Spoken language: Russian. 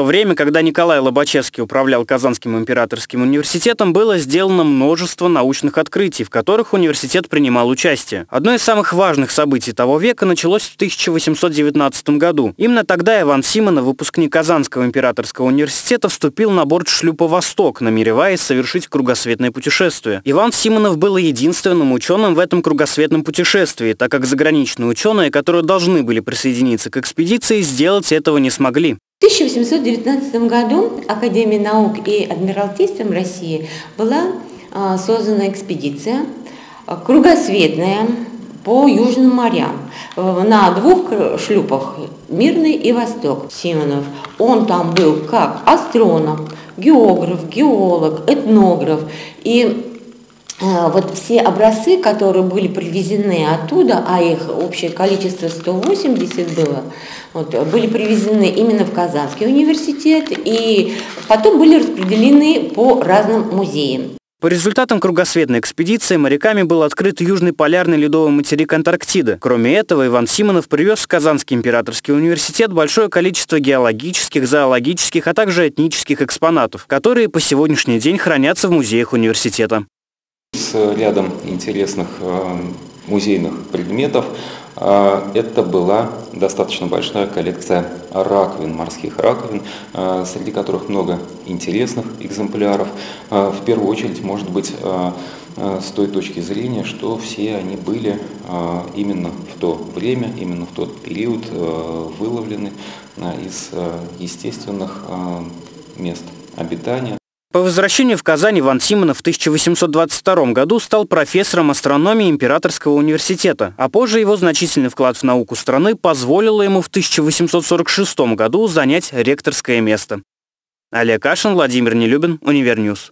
то время, когда Николай Лобачевский управлял Казанским императорским университетом, было сделано множество научных открытий, в которых университет принимал участие. Одно из самых важных событий того века началось в 1819 году. Именно тогда Иван Симонов, выпускник Казанского императорского университета, вступил на борт шлюпа «Восток», намереваясь совершить кругосветное путешествие. Иван Симонов был единственным ученым в этом кругосветном путешествии, так как заграничные ученые, которые должны были присоединиться к экспедиции, сделать этого не смогли. В 1819 году Академией наук и Адмиралтейством России была а, создана экспедиция а, кругосветная по Южным морям э, на двух шлюпах «Мирный» и «Восток». Симонов, он там был как астроном, географ, геолог, этнограф. И вот все образцы, которые были привезены оттуда, а их общее количество 180 было, вот, были привезены именно в Казанский университет и потом были распределены по разным музеям. По результатам кругосветной экспедиции моряками был открыт южный полярный ледовый материк Антарктида. Кроме этого, Иван Симонов привез в Казанский императорский университет большое количество геологических, зоологических, а также этнических экспонатов, которые по сегодняшний день хранятся в музеях университета с рядом интересных э, музейных предметов. Э, это была достаточно большая коллекция раковин, морских раковин, э, среди которых много интересных экземпляров. В первую очередь, может быть, с той точки зрения, что все они были именно в то время, именно в тот период выловлены из естественных мест обитания. По возвращению в Казань Иван Симонов в 1822 году стал профессором астрономии Императорского университета, а позже его значительный вклад в науку страны позволило ему в 1846 году занять ректорское место. Олег Кашин, Владимир Нелюбин, Универньюз.